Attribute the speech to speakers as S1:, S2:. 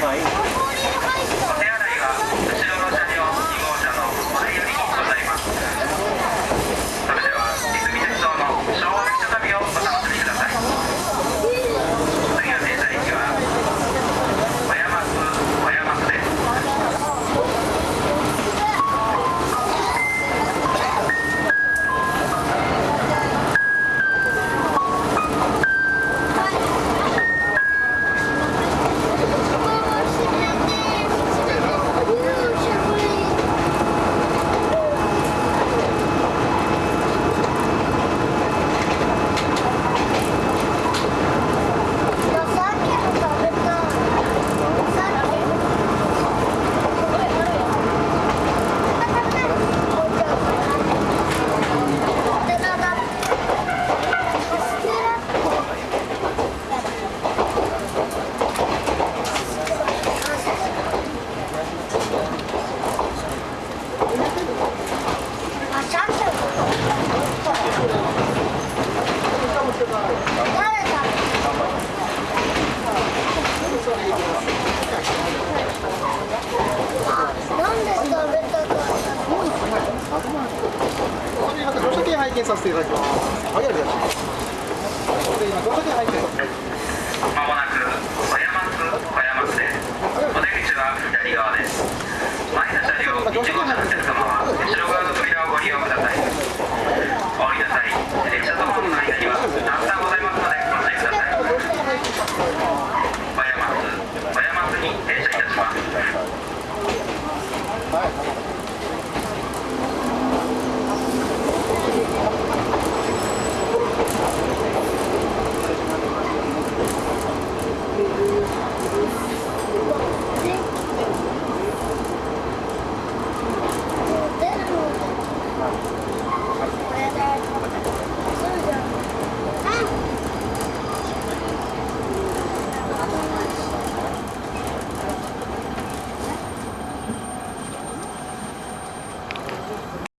S1: 不好意思乗車券拝見させていただきます。